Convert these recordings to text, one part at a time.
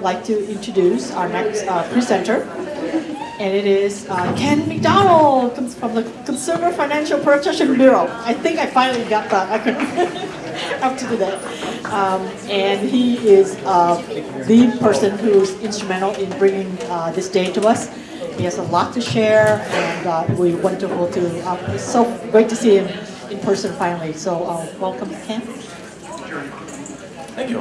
would like to introduce our next uh, presenter. And it is uh, Ken McDonald comes from the Consumer Financial Protection Bureau. I think I finally got that acronym up to today. Um, and he is uh, the person who's instrumental in bringing uh, this day to us. He has a lot to share, and uh, we're wonderful to. Uh, it's so great to see him in person finally. So uh, welcome, Ken. Thank you.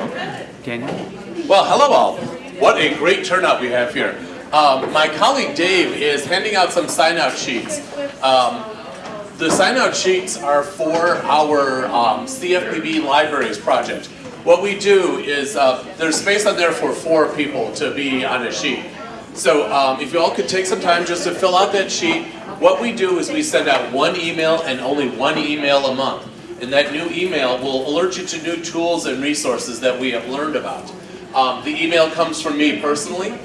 Can Well, hello all. What a great turnout we have here. Um, my colleague Dave is handing out some sign-out sheets. Um, the sign-out sheets are for our um, CFPB Libraries project. What we do is, uh, there's space on there for four people to be on a sheet. So um, if you all could take some time just to fill out that sheet, what we do is we send out one email and only one email a month. And that new email will alert you to new tools and resources that we have learned about. Um, the email comes from me personally,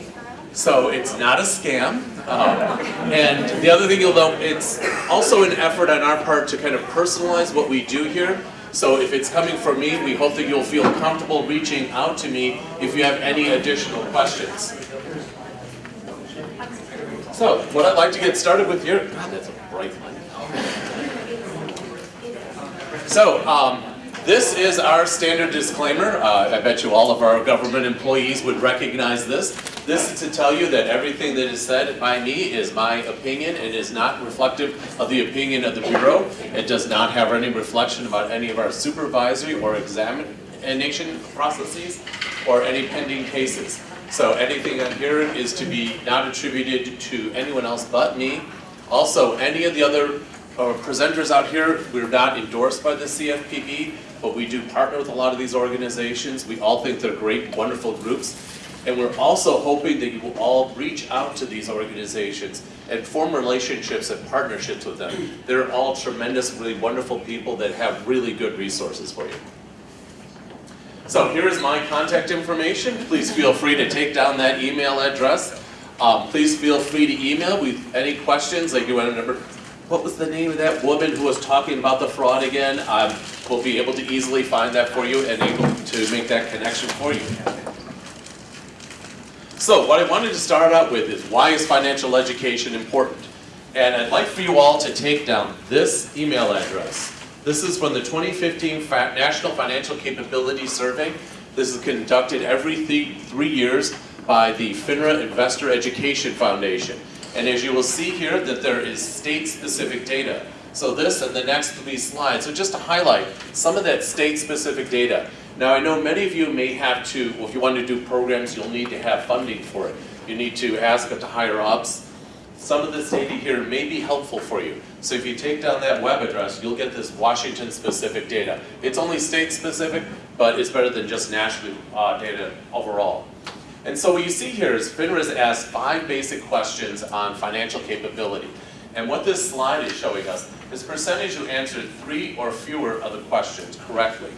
so it's not a scam. Um, and the other thing you'll know, it's also an effort on our part to kind of personalize what we do here. So if it's coming from me, we hope that you'll feel comfortable reaching out to me if you have any additional questions. So, what I'd like to get started with here, God, that's a bright light. So, um, this is our standard disclaimer. Uh, I bet you all of our government employees would recognize this. This is to tell you that everything that is said by me is my opinion. It is not reflective of the opinion of the Bureau. It does not have any reflection about any of our supervisory or examination processes or any pending cases. So anything on here is to be not attributed to anyone else but me. Also, any of the other uh, presenters out here, we're not endorsed by the CFPB, but we do partner with a lot of these organizations. We all think they're great, wonderful groups. And we're also hoping that you will all reach out to these organizations and form relationships and partnerships with them. They're all tremendous, really wonderful people that have really good resources for you. So here is my contact information. Please feel free to take down that email address. Um, please feel free to email with any questions, like you want to what was the name of that woman who was talking about the fraud again? Um, we'll be able to easily find that for you and able to make that connection for you. So what I wanted to start out with is why is financial education important? And I'd like for you all to take down this email address. This is from the 2015 National Financial Capability Survey. This is conducted every th three years by the FINRA Investor Education Foundation. And as you will see here that there is state-specific data. So this and the next three slides are just to highlight some of that state-specific data. Now I know many of you may have to, well, if you want to do programs, you'll need to have funding for it. You need to ask it to higher ups. Some of this data here may be helpful for you. So if you take down that web address, you'll get this Washington-specific data. It's only state-specific, but it's better than just national uh, data overall. And so what you see here is FINRA's asked five basic questions on financial capability. And what this slide is showing us is percentage who answered three or fewer of the questions correctly.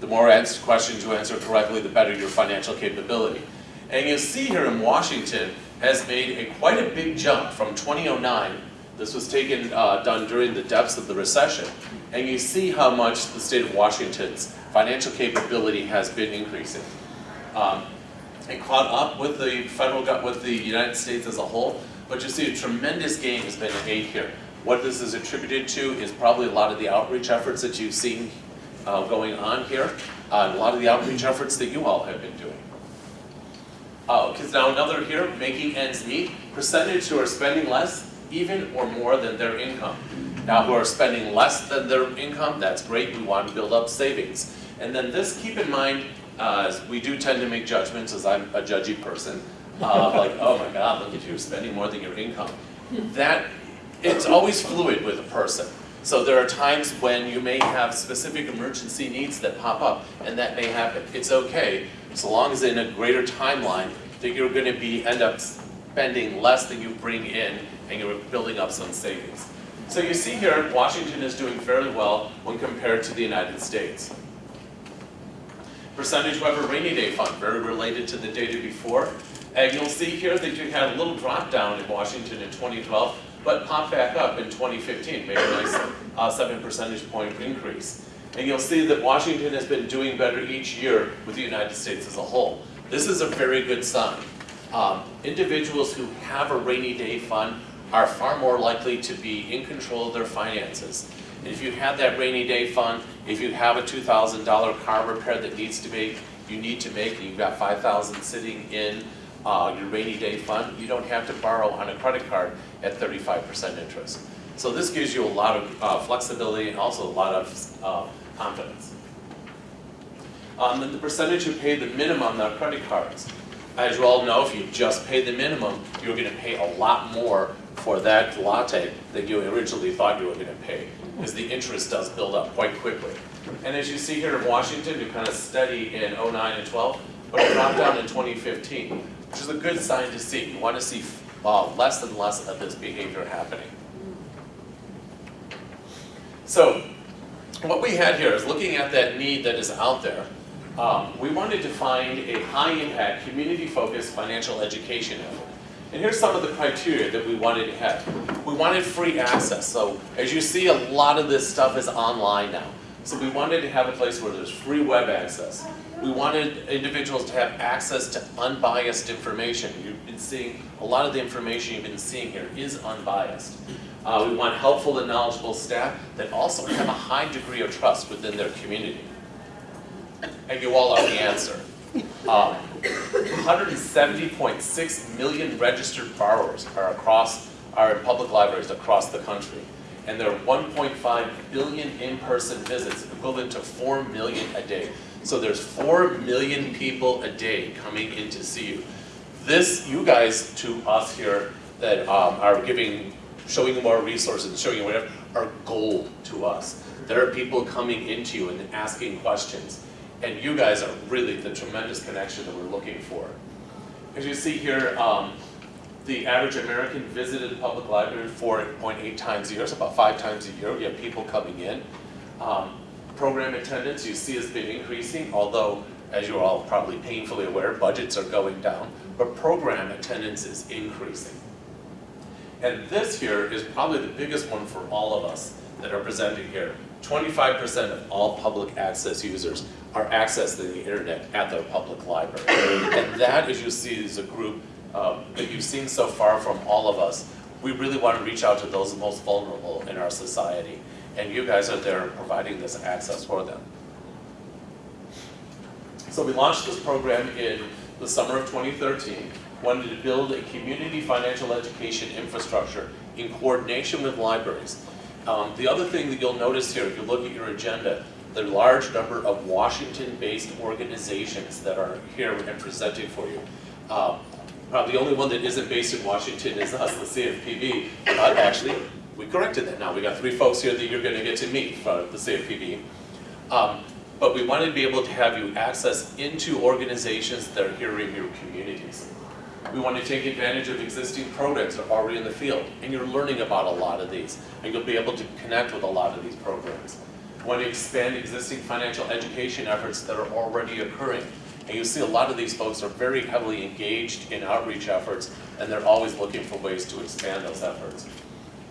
The more questions you answer correctly, the better your financial capability. And you see here in Washington has made a quite a big jump from 2009. This was taken, uh, done during the depths of the recession. And you see how much the state of Washington's financial capability has been increasing. Um, and caught up with the federal, with the United States as a whole, but you see a tremendous gain has been made here. What this is attributed to is probably a lot of the outreach efforts that you've seen uh, going on here, uh, a lot of the outreach efforts that you all have been doing. Uh, now another here, making ends meet, percentage who are spending less, even or more than their income. Now who are spending less than their income, that's great, we want to build up savings. And then this, keep in mind, uh, we do tend to make judgments as I'm a judgy person, uh, like, oh my God, look at you, spending more than your income. That, it's always fluid with a person. So there are times when you may have specific emergency needs that pop up, and that may happen. It's okay, so long as in a greater timeline that you're going to be end up spending less than you bring in, and you're building up some savings. So you see here, Washington is doing fairly well when compared to the United States. Percentage have a rainy day fund, very related to the data before. And you'll see here that you had a little drop down in Washington in 2012, but popped back up in 2015, made a nice uh, 7 percentage point increase. And you'll see that Washington has been doing better each year with the United States as a whole. This is a very good sign. Um, individuals who have a rainy day fund are far more likely to be in control of their finances. If you have that rainy day fund, if you have a two thousand dollar car repair that needs to be, you need to make, and you've got five thousand sitting in uh, your rainy day fund, you don't have to borrow on a credit card at thirty-five percent interest. So this gives you a lot of uh, flexibility and also a lot of uh, confidence. Um, then the percentage who pay the minimum on their credit cards. As you all know, if you just pay the minimum, you're gonna pay a lot more for that latte than you originally thought you were gonna pay, because the interest does build up quite quickly. And as you see here in Washington, you kind of steady in '09 and twelve, but it dropped down in twenty fifteen, which is a good sign to see. You wanna see, uh, less and less of this behavior happening. So, what we had here is looking at that need that is out there. Um, we wanted to find a high-impact, community-focused financial education effort. And here's some of the criteria that we wanted to have. We wanted free access, so as you see, a lot of this stuff is online now. So we wanted to have a place where there's free web access. We wanted individuals to have access to unbiased information. You've been seeing, a lot of the information you've been seeing here is unbiased. Uh, we want helpful and knowledgeable staff that also have a high degree of trust within their community. And you all are the answer. Um, 170.6 million registered borrowers are across, are in public libraries across the country. And there are 1.5 billion in-person visits, equivalent to 4 million a day. So there's 4 million people a day coming in to see you. This, you guys to us here that um, are giving, showing you more resources, showing you whatever, are gold to us. There are people coming into you and asking questions. And you guys are really the tremendous connection that we're looking for. As you see here, um, the average American visited public library 4.8 times a year, so about five times a year. We have people coming in. Um, program attendance you see has been increasing, although as you're all probably painfully aware, budgets are going down, but program attendance is increasing. And this here is probably the biggest one for all of us that are presenting here. 25% of all public access users are accessing the internet at their public library. And that, as you see, is a group um, that you've seen so far from all of us. We really want to reach out to those most vulnerable in our society. And you guys are there providing this access for them. So we launched this program in the summer of 2013, wanted to build a community financial education infrastructure in coordination with libraries. Um, the other thing that you'll notice here, if you look at your agenda, the large number of Washington-based organizations that are here and presenting for you. Um, probably the only one that isn't based in Washington is us, the CFPB. But actually, we corrected that now. We got three folks here that you're going to get to meet from the CFPB. Um, but we wanted to be able to have you access into organizations that are here in your communities. We want to take advantage of existing programs that are already in the field, and you're learning about a lot of these, and you'll be able to connect with a lot of these programs. We want to expand existing financial education efforts that are already occurring. And you see a lot of these folks are very heavily engaged in outreach efforts, and they're always looking for ways to expand those efforts.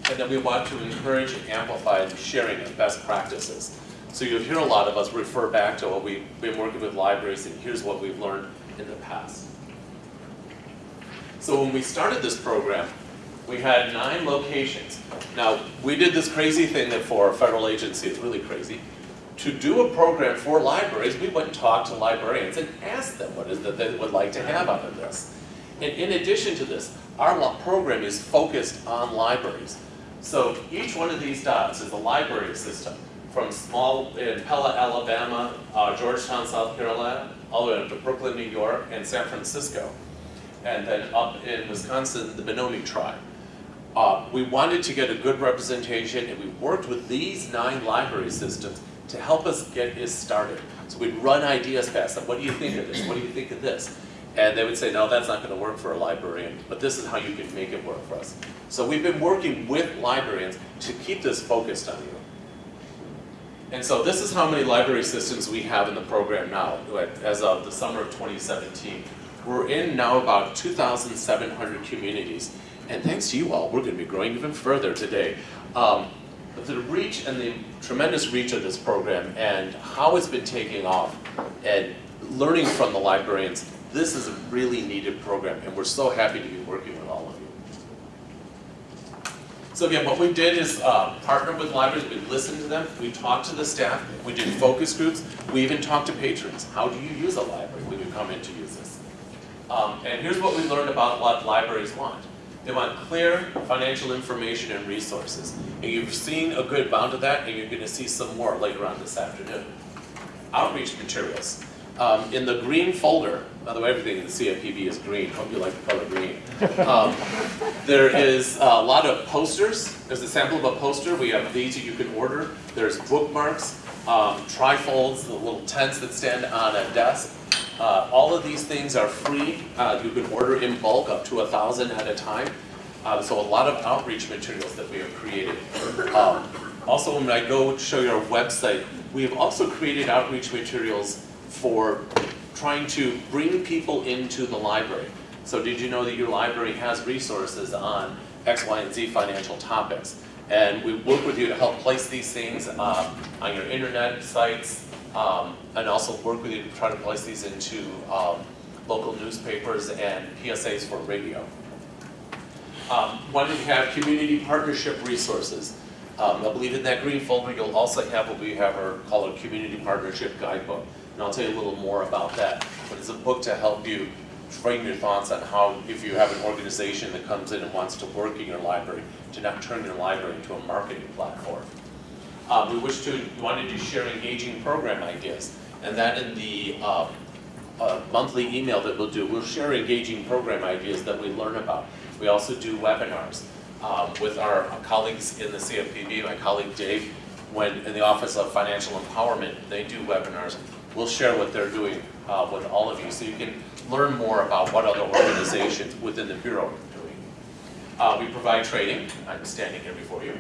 And then we want to encourage and amplify the sharing of best practices. So you'll hear a lot of us refer back to what we've been working with libraries, and here's what we've learned in the past. So when we started this program, we had nine locations. Now, we did this crazy thing that for a federal agency, it's really crazy. To do a program for libraries, we went and talked to librarians and asked them what is that they would like to have out of this. And in addition to this, our program is focused on libraries. So each one of these dots is a library system from small, in Pella, Alabama, uh, Georgetown, South Carolina, all the way up to Brooklyn, New York, and San Francisco. And then up in Wisconsin, the Menominee tribe. Uh, we wanted to get a good representation and we worked with these nine library systems to help us get this started. So we'd run ideas past them. What do you think of this? What do you think of this? And they would say, no, that's not going to work for a librarian, but this is how you can make it work for us. So we've been working with librarians to keep this focused on you. And so this is how many library systems we have in the program now, as of the summer of 2017. We're in now about 2,700 communities. And thanks to you all, we're going to be growing even further today. Um, the reach and the tremendous reach of this program and how it's been taking off and learning from the librarians This is a really needed program, and we're so happy to be working with all of you. So again, what we did is uh, partner with libraries, we listened to them, we talked to the staff, we did focus groups, we even talked to patrons. How do you use a library when you come in to use? Um, and here's what we've learned about what libraries want. They want clear financial information and resources. And you've seen a good amount of that, and you're going to see some more later on this afternoon. Outreach materials. Um, in the green folder, by the way, everything in the CFPB is green. Hope you like the color green. Um, there is a lot of posters. There's a sample of a poster. We have these that you can order. There's bookmarks, um, trifolds, the little tents that stand on a desk. Uh, all of these things are free. Uh, you can order in bulk up to a thousand at a time. Uh, so a lot of outreach materials that we have created. Um, also, when I go show you our website, we have also created outreach materials for trying to bring people into the library. So did you know that your library has resources on X, Y, and Z financial topics? And we work with you to help place these things um, on your internet sites, um, and also work with you to try to place these into um, local newspapers and PSAs for radio. Um, when we have community partnership resources, um, I believe in that green folder you'll also have what we have our call a community partnership guidebook. And I'll tell you a little more about that. But it's a book to help you frame your thoughts on how, if you have an organization that comes in and wants to work in your library, to not turn your library into a marketing platform. Um, we wish to, wanted to share engaging program ideas. And that in the um, uh, monthly email that we'll do, we'll share engaging program ideas that we learn about. We also do webinars um, with our colleagues in the CFPB, my colleague Dave, when in the Office of Financial Empowerment, they do webinars. We'll share what they're doing uh, with all of you so you can learn more about what other organizations within the Bureau are doing. Uh, we provide training, I'm standing here before you,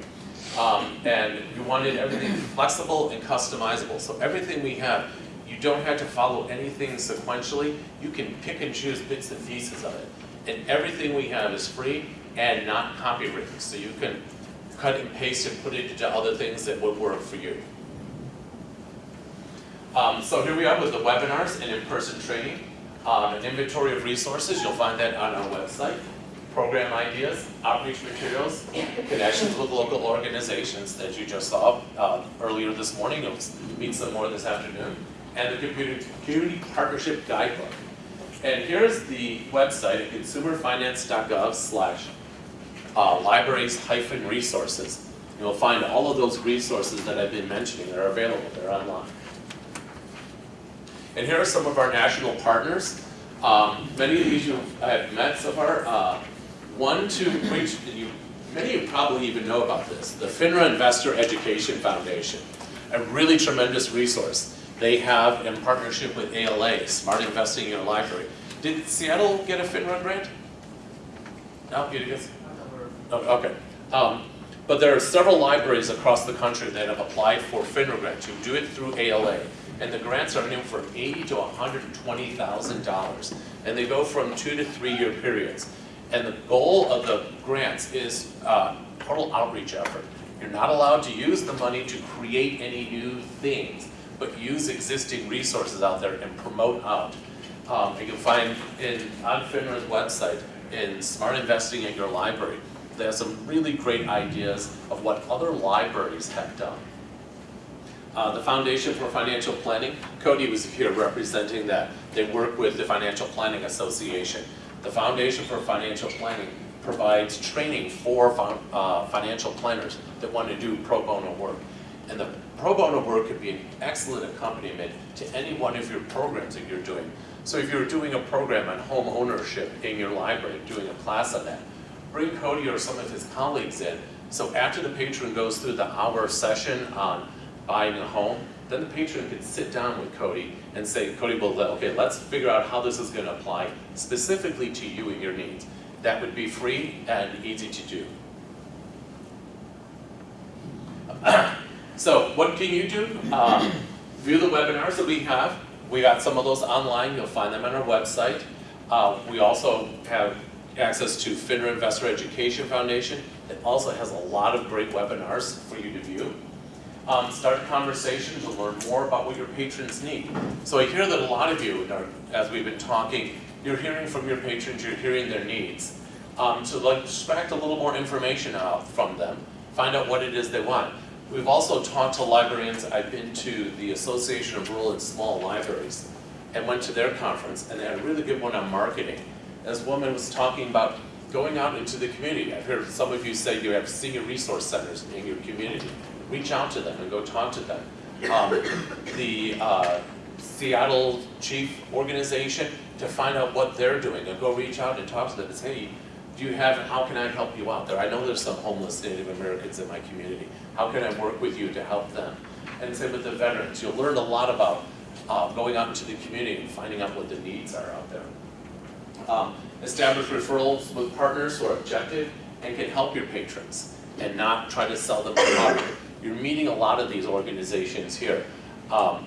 um, and we wanted everything flexible and customizable. So everything we have, you don't have to follow anything sequentially. You can pick and choose bits and pieces of it. And everything we have is free and not copywritten. So you can cut and paste and put it into other things that would work for you. Um, so here we are with the webinars and in-person training. Um, an inventory of resources, you'll find that on our website. Program ideas, outreach materials, connections with local organizations that you just saw uh, earlier this morning. You'll meet some more this afternoon. And the community, community partnership guidebook. And here's the website at consumerfinance.gov slash uh, libraries hyphen resources. You'll find all of those resources that I've been mentioning. that are available. They're online. And here are some of our national partners. Um, many of these you have met so far. Uh, one to which you, many of you probably even know about this, the FINRA Investor Education Foundation, a really tremendous resource. They have, in partnership with ALA, Smart Investing in Your Library. Did Seattle get a FINRA grant? No, you did? Oh, okay. Um, but there are several libraries across the country that have applied for FINRA grants. You do it through ALA. And the grants are anywhere from eighty to $120,000. And they go from two to three year periods. And the goal of the grants is uh, total outreach effort. You're not allowed to use the money to create any new things, but use existing resources out there and promote out. Um, you can find in, on FINRA's website, in Smart Investing at Your Library, they have some really great ideas of what other libraries have done. Uh, the Foundation for Financial Planning, Cody was here representing that. They work with the Financial Planning Association. The Foundation for Financial Planning provides training for uh, financial planners that want to do pro bono work. And the pro bono work could be an excellent accompaniment to any one of your programs that you're doing. So if you're doing a program on home ownership in your library, doing a class on that, bring Cody or some of his colleagues in. So after the patron goes through the hour session on buying a home, then the patron can sit down with Cody and say, Cody, well, okay, let's figure out how this is going to apply specifically to you and your needs. That would be free and easy to do. so what can you do? Um, view the webinars that we have. We got some of those online. You'll find them on our website. Uh, we also have access to FINRA Investor Education Foundation. It also has a lot of great webinars for you to view. Um, start conversations to learn more about what your patrons need. So I hear that a lot of you, are, as we've been talking, you're hearing from your patrons, you're hearing their needs. Um, so like extract a little more information out from them, find out what it is they want. We've also talked to librarians, I've been to the Association of Rural and Small Libraries and went to their conference and they had a really good one on marketing. This woman was talking about going out into the community. I've heard some of you say you have senior resource centers in your community. Reach out to them and go talk to them. Um, the uh, Seattle Chief Organization to find out what they're doing and go reach out and talk to them and say, hey, do you have, how can I help you out there? I know there's some homeless Native Americans in my community. How can I work with you to help them? And same with the veterans. You'll learn a lot about uh, going out into the community and finding out what the needs are out there. Um, establish referrals with partners who are objective and can help your patrons and not try to sell them a product. You're meeting a lot of these organizations here. Um,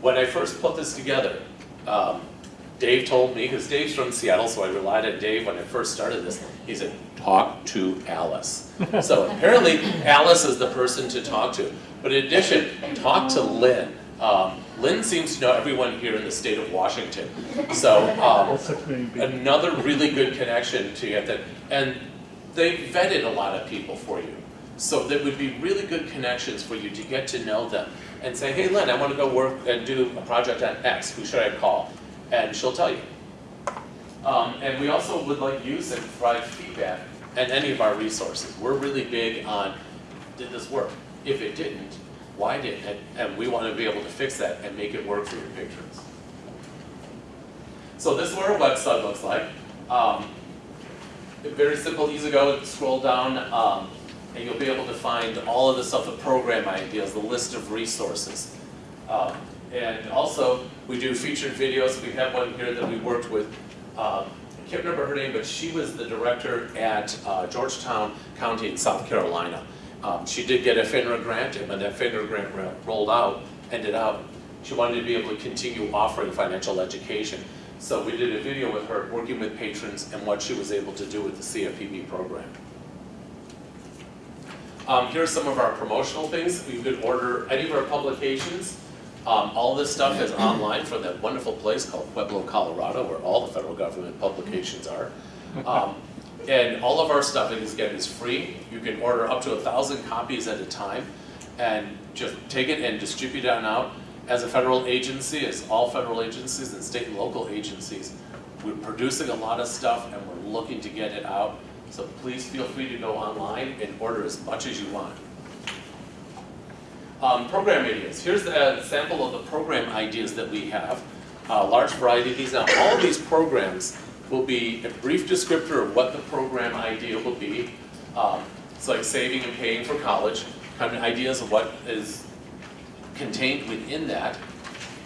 when I first put this together, um, Dave told me, because Dave's from Seattle, so I relied on Dave when I first started this, he said, talk to Alice. so apparently Alice is the person to talk to. But in addition, talk to Lynn. Um, Lynn seems to know everyone here in the state of Washington. So um, another really good connection to get that. And they vetted a lot of people for you. So there would be really good connections for you to get to know them and say, hey Lynn, I want to go work and do a project on X, who should I call? And she'll tell you. Um, and we also would like use and provide feedback and any of our resources. We're really big on, did this work? If it didn't, why didn't it? And we want to be able to fix that and make it work for your patrons. So this is what our website looks like. Um, very simple, easy to go, scroll down, um, and you'll be able to find all of the stuff, the program ideas, the list of resources. Um, and also, we do featured videos. We have one here that we worked with um, I can't remember her name, but she was the director at uh, Georgetown County in South Carolina. Um, she did get a FINRA grant, and when that FINRA grant rolled out, ended up, she wanted to be able to continue offering financial education. So we did a video with her working with patrons and what she was able to do with the CFPB program. Um, here's some of our promotional things. You could order any of our publications. Um, all this stuff is online from that wonderful place called Pueblo, Colorado, where all the federal government publications are. Um, and all of our stuff, is, again, is free. You can order up to a thousand copies at a time and just take it and distribute it on out. As a federal agency, as all federal agencies and state and local agencies, we're producing a lot of stuff and we're looking to get it out. So please feel free to go online and order as much as you want. Um, program ideas. Here's a sample of the program ideas that we have. A large variety of these. Now, all these programs will be a brief descriptor of what the program idea will be. Um, it's like saving and paying for college, kind of ideas of what is contained within that.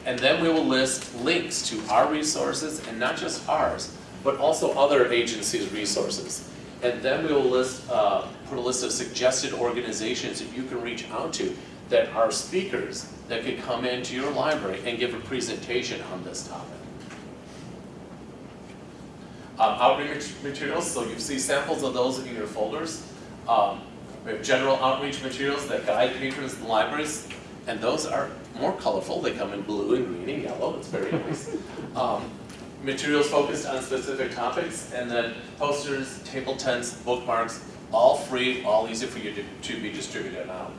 And then we will list links to our resources, and not just ours, but also other agencies' resources. And then we will list, uh, put a list of suggested organizations that you can reach out to that are speakers that could come into your library and give a presentation on this topic. Um, outreach materials, so you see samples of those in your folders. Um, we have general outreach materials that guide patrons in libraries, and those are more colorful. They come in blue and green and yellow. It's very nice. Um, materials focused on specific topics, and then posters, table tents, bookmarks, all free, all easy for you to, to be distributed out.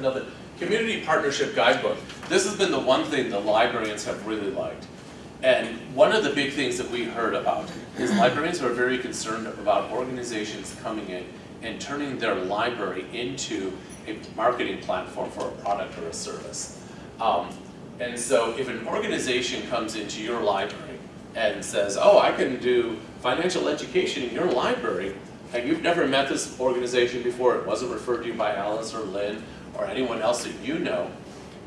Now the Community Partnership Guidebook, this has been the one thing the librarians have really liked. And one of the big things that we heard about is librarians are very concerned about organizations coming in and turning their library into a marketing platform for a product or a service. Um, and so if an organization comes into your library and says, oh, I can do financial education in your library, and you've never met this organization before, it wasn't referred to you by Alice or Lynn or anyone else that you know,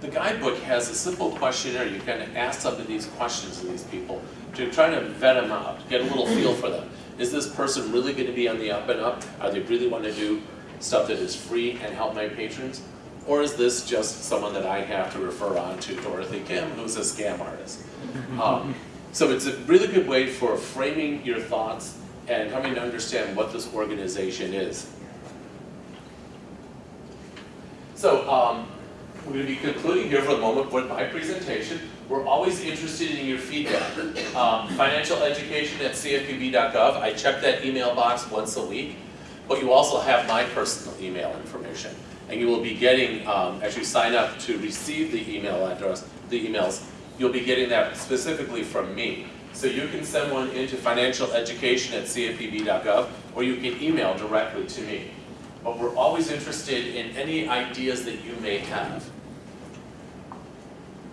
the guidebook has a simple questionnaire. You can ask some of these questions to these people to try to vet them out, get a little feel for them. Is this person really going to be on the up and up? Are they really want to do stuff that is free and help my patrons? Or is this just someone that I have to refer on to Dorothy Kim, who's a scam artist? Um, so it's a really good way for framing your thoughts and coming to understand what this organization is. So, um, we're gonna be concluding here for the moment with my presentation. We're always interested in your feedback. Um, financial education at cfpb.gov, I check that email box once a week, but you also have my personal email information. And you will be getting, um, as you sign up to receive the email address, the emails, you'll be getting that specifically from me. So you can send one into financial education at cfpb.gov, or you can email directly to me. But we're always interested in any ideas that you may have.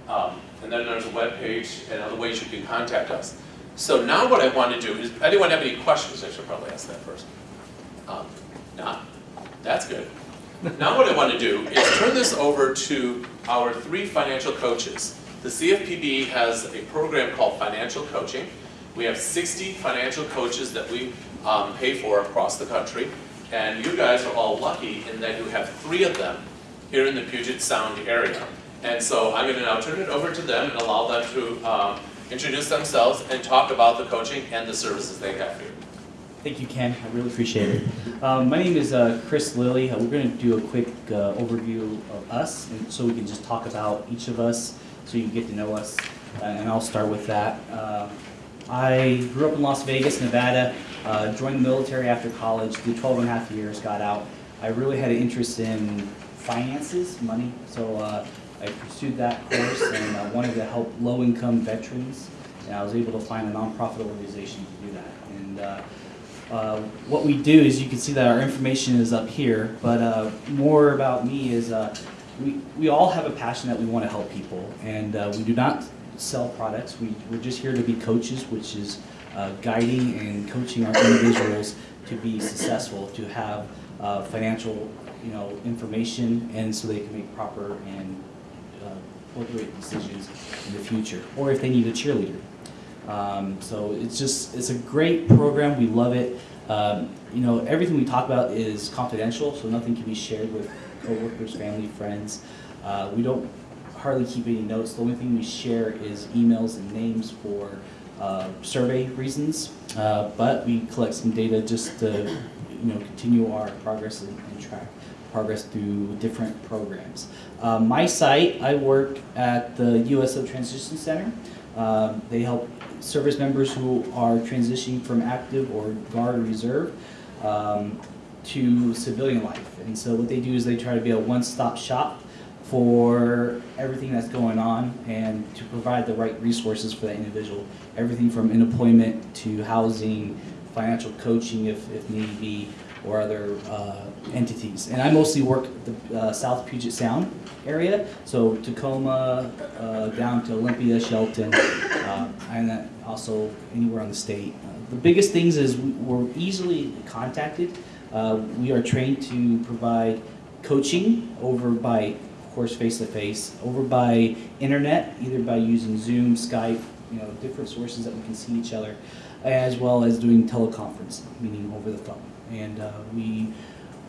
Um, and then there's a webpage and other ways you can contact us. So now what I want to do is, anyone have any questions? I should probably ask that first. Um, not? That's good. Now what I want to do is turn this over to our three financial coaches. The CFPB has a program called Financial Coaching. We have 60 financial coaches that we um, pay for across the country. And you guys are all lucky in that you have three of them here in the Puget Sound area. And so I'm going to now turn it over to them and allow them to um, introduce themselves and talk about the coaching and the services they have here. Thank you, Ken. I really appreciate it. Um, my name is uh, Chris Lilly. Uh, we're going to do a quick uh, overview of us, and so we can just talk about each of us, so you can get to know us. Uh, and I'll start with that. Uh, I grew up in Las Vegas, Nevada. Uh, joined the military after college. Did 12 and a half years. Got out. I really had an interest in finances, money. So I pursued that course and I wanted to help low-income veterans. And I was able to find a nonprofit organization to do that. And uh, what we do is you can see that our information is up here, but uh, more about me is uh, we, we all have a passion that we want to help people, and uh, we do not sell products. We, we're just here to be coaches, which is uh, guiding and coaching our individuals to be successful, to have financial you know, information, and so they can make proper and appropriate decisions in the future, or if they need a cheerleader. Um, so it's just, it's a great program, we love it. Um, you know, everything we talk about is confidential, so nothing can be shared with coworkers, family, friends. Uh, we don't hardly keep any notes, the only thing we share is emails and names for uh, survey reasons. Uh, but we collect some data just to, you know, continue our progress and, and track progress through different programs. Uh, my site, I work at the USO Transition Center. Um, they help service members who are transitioning from active or guard or reserve um, to civilian life. And so what they do is they try to be a one-stop shop for everything that's going on and to provide the right resources for that individual. Everything from employment to housing, financial coaching if, if need be, or other uh, entities. And I mostly work the uh, South Puget Sound area, so Tacoma uh, down to Olympia, Shelton, uh, and also anywhere on the state. Uh, the biggest things is we- we're easily contacted. Uh, we are trained to provide coaching over by, of course, face-to-face, over by internet, either by using Zoom, Skype, you know, different sources that we can see each other, as well as doing teleconference, meaning over the phone. And uh, we,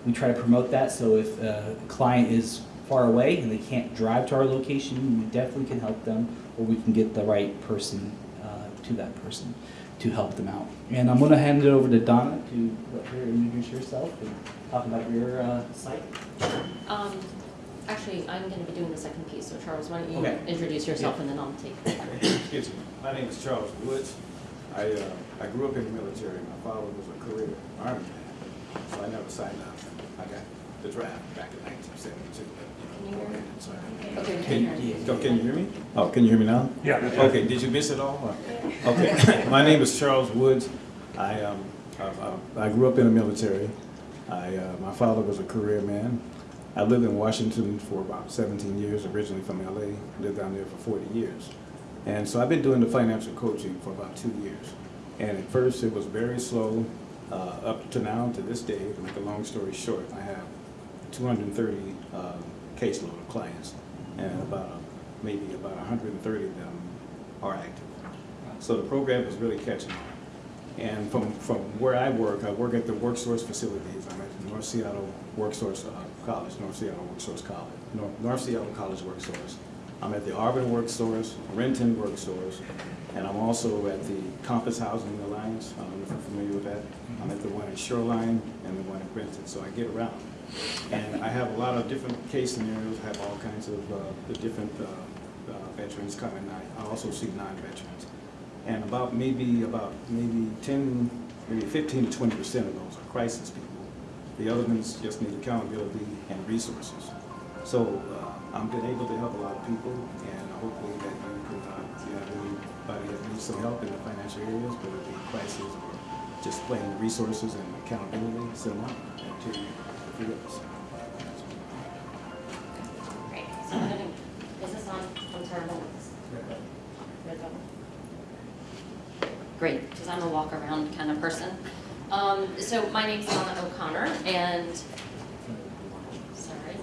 we try to promote that, so if a client is far away and they can't drive to our location, we definitely can help them, or we can get the right person uh, to that person to help them out. And I'm gonna hand it over to Donna to let her introduce herself and talk about your uh, site. Um, actually, I'm gonna be doing the second piece, so Charles, why don't you Okay. introduce yourself and then I'll take. Excuse me. My name is Charles Woods. I, uh, I grew up in the military. My father was a career army man, so I never signed up. I got the draft back in nineteen seventy-two. Can you hear me? Can, Okay, can can you. oh, can you hear me? Oh, can you hear me now? Yeah. Okay, did you miss it all? or- Okay, my name is Charles Woods. I, um, I, I- I grew up in the military. I, uh, my father was a career man. I lived in Washington for about seventeen years, originally from LA, lived down there for forty years. And so I've been doing the financial coaching for about two years. And at first, it was very slow, uh, up to now, to this day, to make a long story short, I have two hundred and thirty, uh, caseload of clients, and about, a- maybe about hundred and thirty of them are active. So the program is really catching on. And from, from where I work, I work at the WorkSource facilities. I'm at North Seattle WorkSource uh, College, North Seattle WorkSource College, North, North Seattle College WorkSource. I'm at the Auburn WorkSource, Renton WorkSource, and I'm also at the Compass Housing Alliance. I don't know if you're familiar with that. I'm at the one in Shoreline and the one in Renton, so I get around. And I have a lot of different case scenarios, I have all kinds of, uh, the different uh, uh, veterans coming. I I also see non-veterans. And about maybe, about maybe 10, maybe 15 to 20 percent of those are crisis people. The other ones just need accountability and resources. So uh, I've been able to help a lot of people, and hopefully that you can, uh, you have anybody that needs some help in the financial areas, whether it be crisis or just plain resources and accountability, send them out and to you. Great, so is this on. Red button. Great, because I'm a walk-around kind of person. Um, so my name's Donna O'Connor, and, sorry.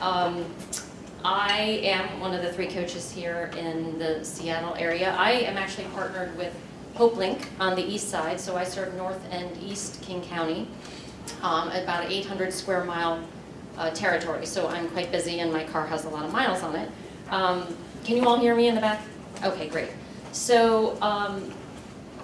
Um, I am one of the three coaches here in the Seattle area. I am actually partnered with Hopelink on the east side, so I serve north and east King County, um, about 800 square mile uh, territory, so I'm quite busy and my car has a lot of miles on it. Um, Can you all hear me in the back? Okay, great. So um,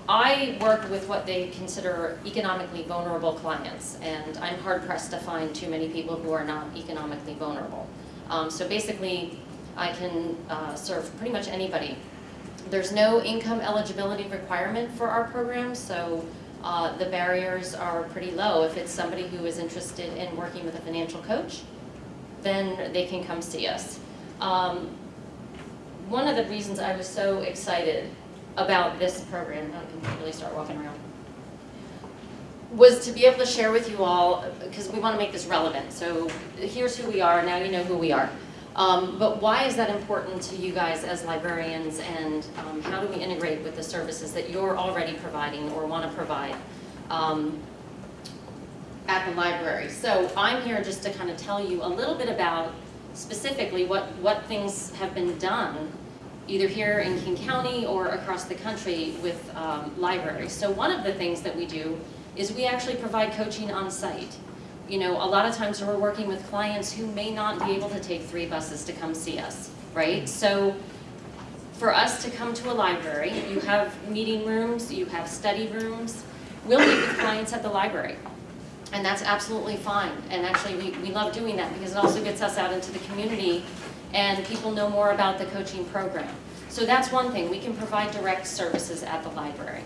I work with what they consider economically vulnerable clients, and I'm hard pressed to find too many people who are not economically vulnerable. Um, So basically, I can uh, serve pretty much anybody. There's no income eligibility requirement for our program, so uh, the barriers are pretty low. If it's somebody who is interested in working with a financial coach, then they can come see us. Um, One of the reasons I was so excited about this program, I can really start walking around, was to be able to share with you all, because we want to make this relevant. So here's who we are, now you know who we are. Um, But why is that important to you guys as librarians, and um, how do we integrate with the services that you're already providing or want to provide um, at the library? So I'm here just to kind of tell you a little bit about specifically what, what things have been done either here in King County or across the country with um, libraries. So one of the things that we do is we actually provide coaching on site. You know, a lot of times we're working with clients who may not be able to take three buses to come see us, right? So for us to come to a library, you have meeting rooms, you have study rooms. We'll meet with clients at the library. And that's absolutely fine. And actually, we, we love doing that because it also gets us out into the community and people know more about the coaching program. So that's one thing, we can provide direct services at the library.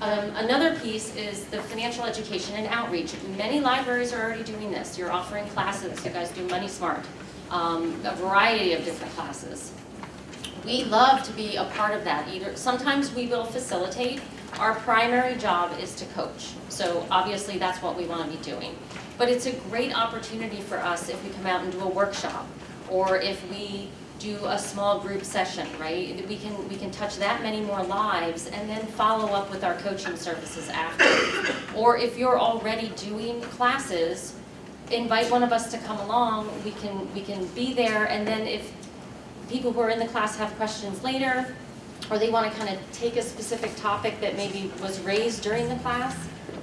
Um, another piece is the financial education and outreach. Many libraries are already doing this. You're offering classes, you guys do Money Smart, um, a variety of different classes. We love to be a part of that. Either Sometimes we will facilitate. Our primary job is to coach. So obviously that's what we want to be doing. But it's a great opportunity for us if we come out and do a workshop or if we do a small group session, right? We can, we can touch that many more lives and then follow up with our coaching services after. Or if you're already doing classes, invite one of us to come along, we can, we can be there and then if people who are in the class have questions later, or they want to kind of take a specific topic that maybe was raised during the class,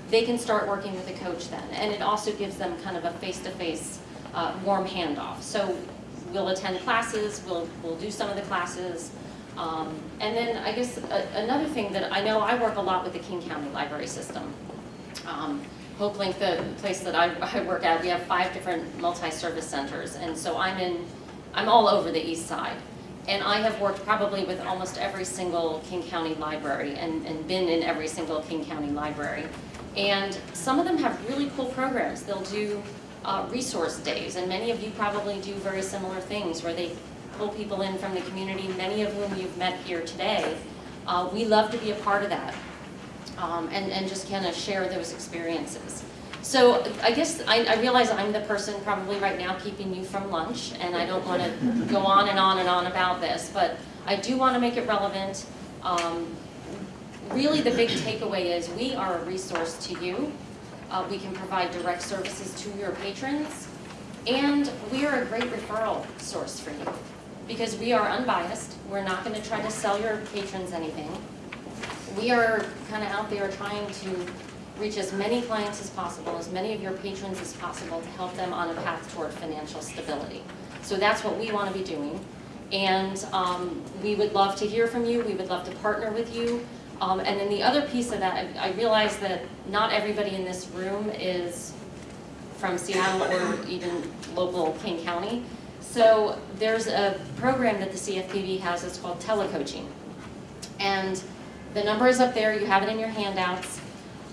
they can start working with a coach then. And it also gives them kind of a face-to-face uh, warm handoff. So we'll attend classes, we'll, we'll do some of the classes. Um, and then I guess a, another thing that I know I work a lot with the King County Library System. Um, Hopelink, the place that I, I work at, we have five different multi-service centers. And so I'm in, I'm all over the east side. And I have worked probably with almost every single King County library and, and been in every single King County library. And some of them have really cool programs. They'll do uh, resource days, and many of you probably do very similar things where they pull people in from the community, many of whom you've met here today. Uh, we love to be a part of that um, and, and just kind of share those experiences. So I guess I, I realize I'm the person probably right now keeping you from lunch, and I don't want to go on and on and on about this, but I do want to make it relevant. Um, really the big takeaway is we are a resource to you. Uh, we can provide direct services to your patrons, and we are a great referral source for you because we are unbiased. We're not going to try to sell your patrons anything. We are kind of out there trying to reach as many clients as possible, as many of your patrons as possible to help them on a path toward financial stability. So that's what we want to be doing. And um, we would love to hear from you, we would love to partner with you. Um, And then the other piece of that, I I realize that not everybody in this room is from Seattle or even local King County. So there's a program that the CFPB has, it's called telecoaching. And the number is up there, you have it in your handouts.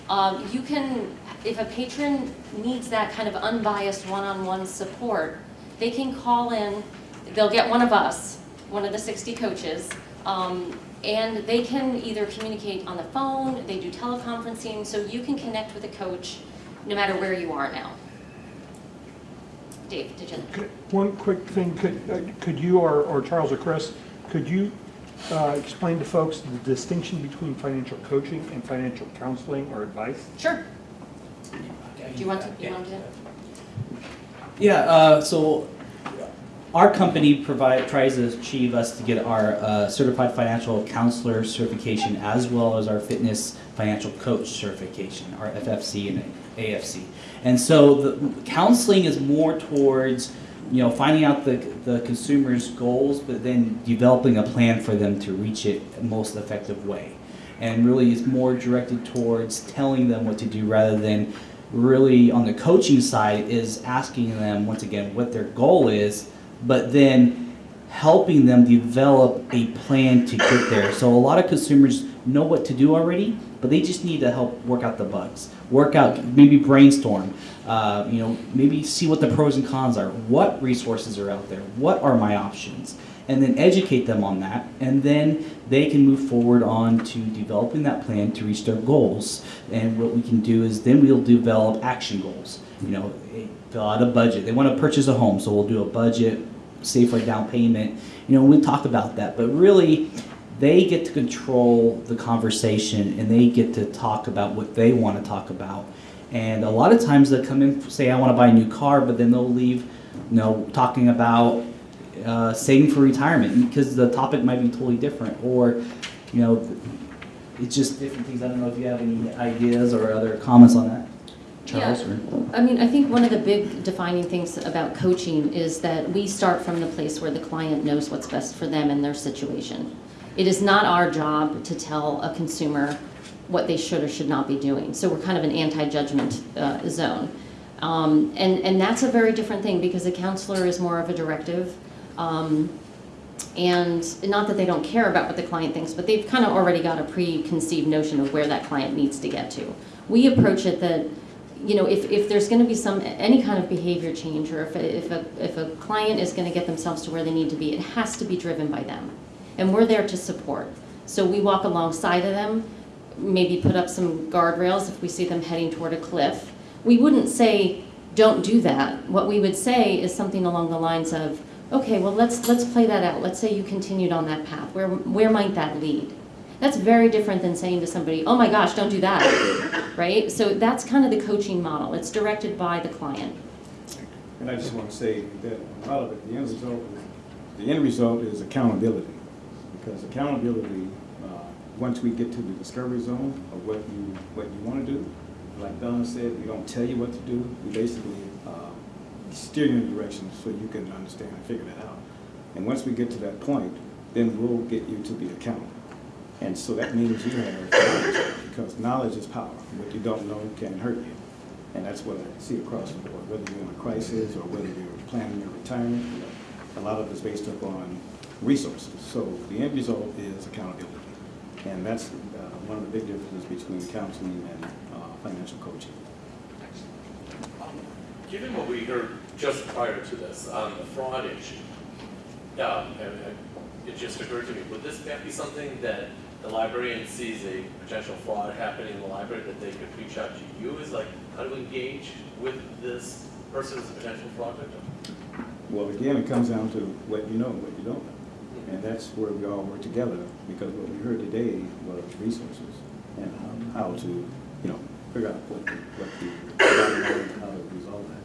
Um, you can, if a patron needs that kind of unbiased one-on-one support, they can call in, they'll get one of us, one of the 60 coaches, um, and they can either communicate on the phone, they do teleconferencing, so you can connect with a coach no matter where you are now. Dave, did you? One quick thing, could, uh, could you, or, or Charles or Chris, could you uh, explain to folks the distinction between financial coaching and financial counseling or advice? Sure. Do you want to, you want to? Yeah, uh, so our company provide, tries to achieve us to get our uh, certified financial counselor certification as well as our fitness financial coach certification, our FFC and AFC. And so the counseling is more towards, you know, finding out the, the consumer's goals, but then developing a plan for them to reach it most effective way. And really is more directed towards telling them what to do rather than really on the coaching side is asking them once again what their goal is, but then helping them develop a plan to get there. So a lot of consumers know what to do already, but they just need to help work out the bugs, work out, maybe brainstorm, uh, you know, maybe see what the pros and cons are, what resources are out there, what are my options, and then educate them on that, and then they can move forward on to developing that plan to reach their goals. And what we can do is then we'll develop action goals. You know, fill out a budget. They want to purchase a home, so we'll do a budget, save for a down payment. You know, we'll talk about that, but really, they get to control the conversation and they get to talk about what they want to talk about. And a lot of times they'll come in, say, I want to buy a new car, but then they'll leave, you know, talking about uh, saving for retirement because the topic might be totally different. Or, you know, it's just different things. I don't know if you have any ideas or other comments on that, Charles? Yeah. I mean, I think one of the big defining things about coaching is that we start from the place where the client knows what's best for them and their situation. It is not our job to tell a consumer what they should or should not be doing. So we're kind of an anti-judgment uh, zone. Um, and, and that's a very different thing because a counselor is more of a directive. Um, and not that they don't care about what the client thinks, but they've kind of already got a preconceived notion of where that client needs to get to. We approach it that, you know, if, if there's going to be some, any kind of behavior change, or if a, if a, if a client is going to get themselves to where they need to be, it has to be driven by them. And we're there to support. So we walk alongside of them, maybe put up some guardrails if we see them heading toward a cliff. We wouldn't say, don't do that. What we would say is something along the lines of, okay, well, let's, let's play that out. Let's say you continued on that path. Where, where might that lead? That's very different than saying to somebody, oh my gosh, don't do that, right? So that's kind of the coaching model. It's directed by the client. And I just want to say that a lot of it, the end result, is- the end result is accountability. Because accountability, uh, once we get to the discovery zone of what you, what you want to do, like Donna said, we don't tell you what to do. We basically uh, steer you in a direction so you can understand and figure that out. And once we get to that point, then we'll get you to be accountable. And so that means you have knowledge, because knowledge is power. What you don't know can hurt you. And that's what I see across the board, whether you're in a crisis or whether you're planning your retirement. you know, A lot of it's based upon resources. So the end result is accountability. And that's uh, one of the big differences between counseling and uh, financial coaching. Given what we heard just prior to this on the fraud issue, um, and- and it just occurred to me, would this be something that the librarian sees a potential fraud happening in the library, that they could reach out to you is like, how to engage with this person as a potential fraud victim? Well, again, it comes down to what you know and what you don't know. And that's where we all work together, because what we heard today was resources and um, how to, you know, figure out what, the- what the, how to resolve that.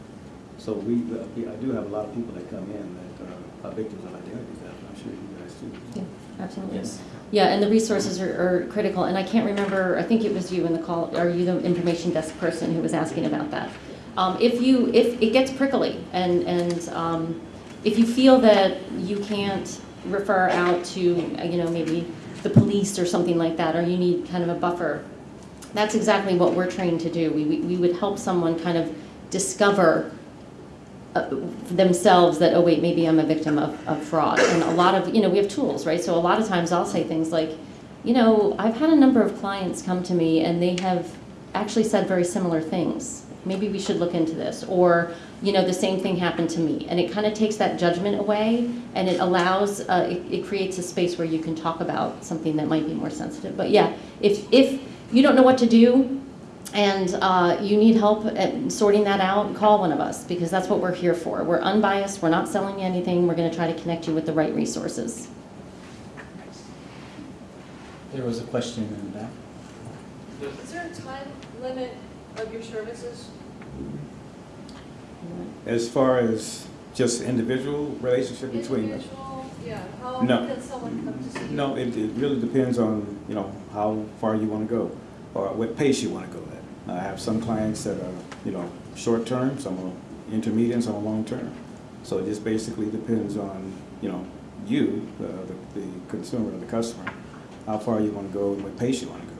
So we, uh, we- I do have a lot of people that come in that uh, are victims of identity theft, I'm sure you guys too. Yeah, absolutely. Yes. Yeah, and the resources are, are critical, and I can't remember, I think it was you in the call, are you the information desk person who was asking about that? Um, if you, if it gets prickly, and, and, um, if you feel that you can't refer out to, you know, maybe the police or something like that, or you need kind of a buffer, that's exactly what we're trained to do. We, we we would help someone kind of discover themselves that, oh wait, maybe I'm a victim of, of fraud. And a lot of, you know, we have tools, right? So a lot of times I'll say things like, you know, I've had a number of clients come to me and they have actually said very similar things. Maybe we should look into this. Or, you know, the same thing happened to me. And it kind of takes that judgment away and it allows, uh, it, it creates a space where you can talk about something that might be more sensitive. But yeah, if, if you don't know what to do, and uh, you need help at sorting that out, call one of us because that's what we're here for. We're unbiased, we're not selling you anything, we're going to try to connect you with the right resources. There was a question in the back. Is there a time limit of your services? As far as just individual relationship between us? Individual, yeah, how No. can someone come to see you? No, it, it really depends on, you know, how far you want to go or what pace you want to go at. I have some clients that are, you know, short-term, some are intermediate, some are long-term. So it just basically depends on, you know, you, the, the- the consumer, or the customer, how far you want to go and what pace you want to go.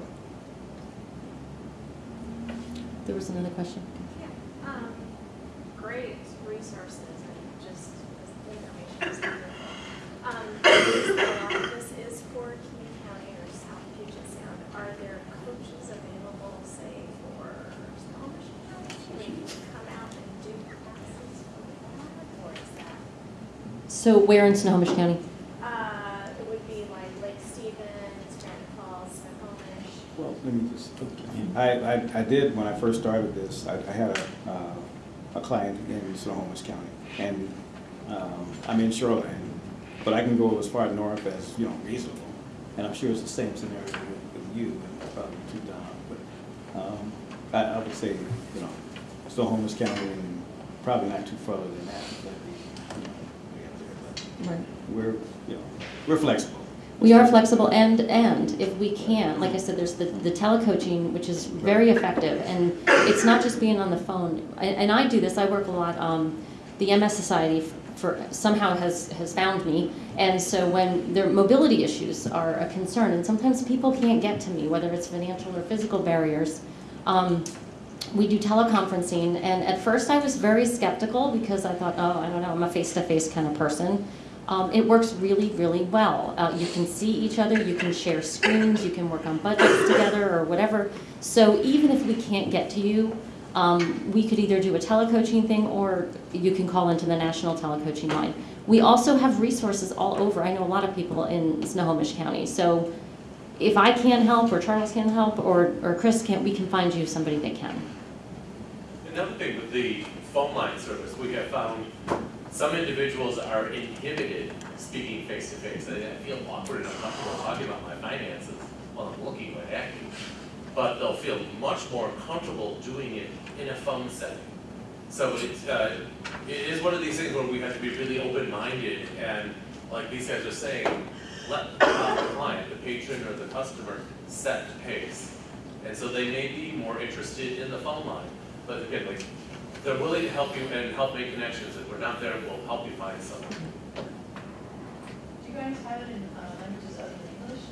There was another question. Yeah, um, great resources and just information is wonderful. Um, this, this is for King County or South Puget Sound. Are there coaches available, say, for Snohomish County? They can come out and do classes for that, or is that? So where in Snohomish County? Uh, it would be like Lake Stevens, Granite Falls, Snohomish. Well, let me just, I, I, I did, when I first started this, I, I had a, uh, a client in Snohomish County, and, um, I'm in Shoreline, but I can go as far north as, you know, reasonable, and I'm sure it's the same scenario with, with you, and probably too down, but, um, I, I would say, you know, Snohomish County, and probably not too further than that, that'd you know, we're, you know, we're flexible. We are flexible and, and if we can, like I said, there's the, the telecoaching, which is very effective. And it's not just being on the phone. And, and I do this, I work a lot, um, the MS Society for, somehow has, has found me. And so when their mobility issues are a concern, and sometimes people can't get to me, whether it's financial or physical barriers, um, we do teleconferencing. And at first I was very skeptical because I thought, oh, I don't know, I'm a face-to-face kind of person. Um, it works really, really well. Uh, you can see each other, you can share screens, you can work on budgets together or whatever. So even if we can't get to you, um, we could either do a telecoaching thing or you can call into the national telecoaching line. We also have resources all over. I know a lot of people in Snohomish County. So if I can't help or Charles can't help or, or Chris can't, we can find you somebody that can. Another thing with the phone line service, we have found some individuals are inhibited speaking face to face. They they feel awkward and uncomfortable talking about my finances while I'm looking right at you. But they'll feel much more comfortable doing it in a phone setting. So it's, uh, it is one of these things where we have to be really open-minded and, like these guys are saying, let the client, the patron or the customer set the pace. And so they may be more interested in the phone line. But again, like, they're willing to help you and help make connections. If we're not there, we'll help you find someone. Do you guys have it in uh, languages other than English?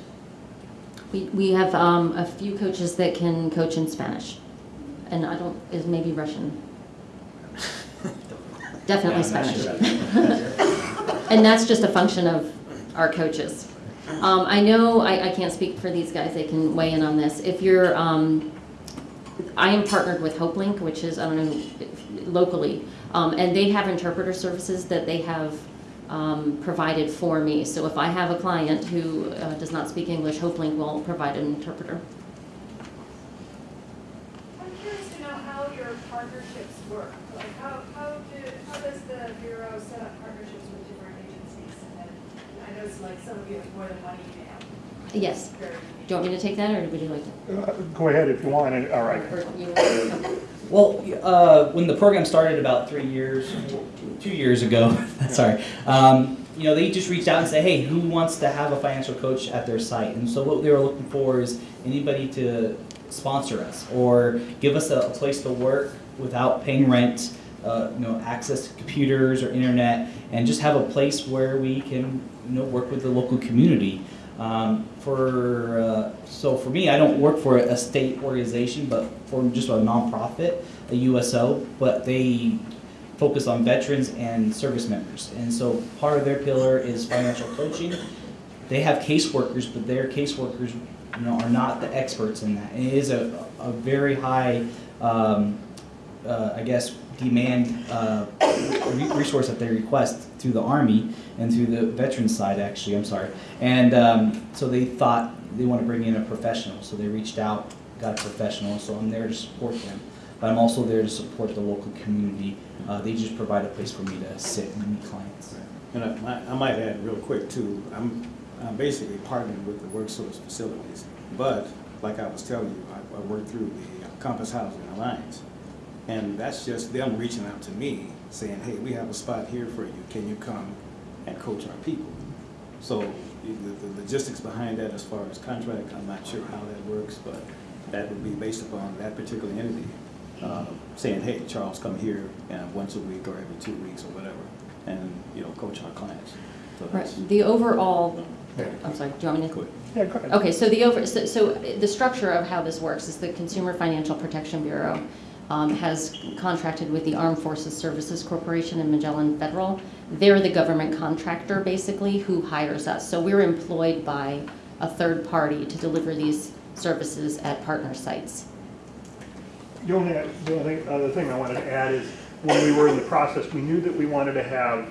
We, we have um, a few coaches that can coach in Spanish. And I don't, is maybe Russian. Definitely Yeah, Spanish. sure. And that's just a function of our coaches. Um, I know, I, I can't speak for these guys, they can weigh in on this. If you're, um, I am partnered with HopeLink, which is, I don't know, locally, um, and they have interpreter services that they have um, provided for me. So if I have a client who uh, does not speak English, HopeLink will provide an interpreter. I'm curious to know how your partnerships work. Like, how, how do, how does the Bureau set up partnerships with different agencies? And I know it's like some of you have more than one email. Yes. Do you want me to take that, or would you like to? Uh, Go ahead if you want, and- all right. Well, uh, when the program started about three years, two years ago, sorry, um, you know, they just reached out and said, hey, who wants to have a financial coach at their site? And so what they were looking for is anybody to sponsor us or give us a, a place to work without paying rent, uh, you know, access to computers or internet. and just have a place where we can, you know, work with the local community. Um, for uh, so for me, I don't work for a state organization, but for just a nonprofit, a USO, but they focus on veterans and service members. And so part of their pillar is financial coaching. They have caseworkers, but their caseworkers, you know, are not the experts in that. And it is a, a very high, um, uh, I guess, demand uh, re- resource that they request through the Army and through the veterans side, actually, I'm sorry. And um, so they thought they want to bring in a professional, so they reached out, got a professional, so I'm there to support them. But I'm also there to support the local community. Uh, They just provide a place for me to sit and meet clients. And I, might- I might add real quick too, I'm, I'm basically partnering with the WorkSource facilities. But, like I was telling you, I, I work through the Compass Housing Alliance. And that's just them reaching out to me, saying, hey, we have a spot here for you, can you come and coach our people? So, the, the logistics behind that as far as contract, I'm not sure how that works, but that would be based upon that particular entity. uh, Saying, hey, Charles, come here, and once a week or every two weeks or whatever, and, you know, coach our clients. So Right, the overall, I'm sorry, do you want me to? Go ahead. Yeah, go ahead. Okay, so the over, so, so the structure of how this works is the Consumer Financial Protection Bureau um, has contracted with the Armed Forces Services Corporation and Magellan Federal. They're the government contractor, basically, who hires us. So we're employed by a third party to deliver these services at partner sites. The only, the only other thing I wanted to add is, when we were in the process, we knew that we wanted to have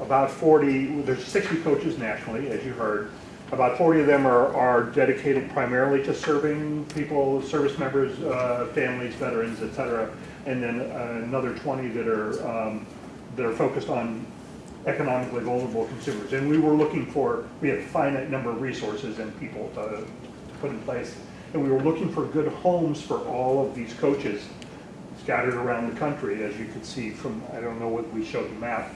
about 40, there's 60 coaches nationally, as you heard. About 40 of them are, are dedicated primarily to serving people, service members, uh, families, veterans, et cetera. And then uh, another 20 that are, um, that are focused on economically vulnerable consumers. And we were looking for, we had a finite number of resources and people to, to put in place. And we were looking for good homes for all of these coaches scattered around the country, as you can see from, I don't know what we showed the map.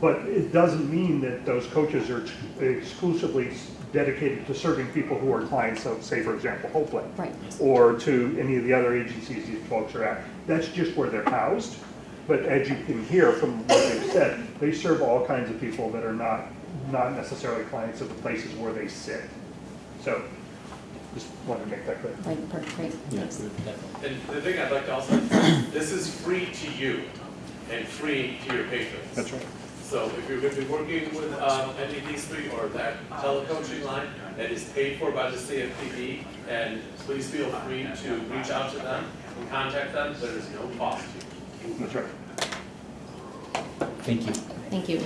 But it doesn't mean that those coaches are exclusively dedicated to serving people who are clients of, say, for example, Hopelink. Right. Or to any of the other agencies these folks are at. That's just where they're housed. But as you can hear from what they've said, they serve all kinds of people that are not, not necessarily clients of the places where they sit. So, just wanted to make that clear. Right, perfect, great, thanks. And the thing I'd like to also, this is free to you and free to your patrons. That's right. So if you're going to be working with um, any of these three or that telecoaching line that is paid for by the CFPB, and please feel free to reach out to them and contact them. There is no cost to you. That's right. Thank you. Thank you.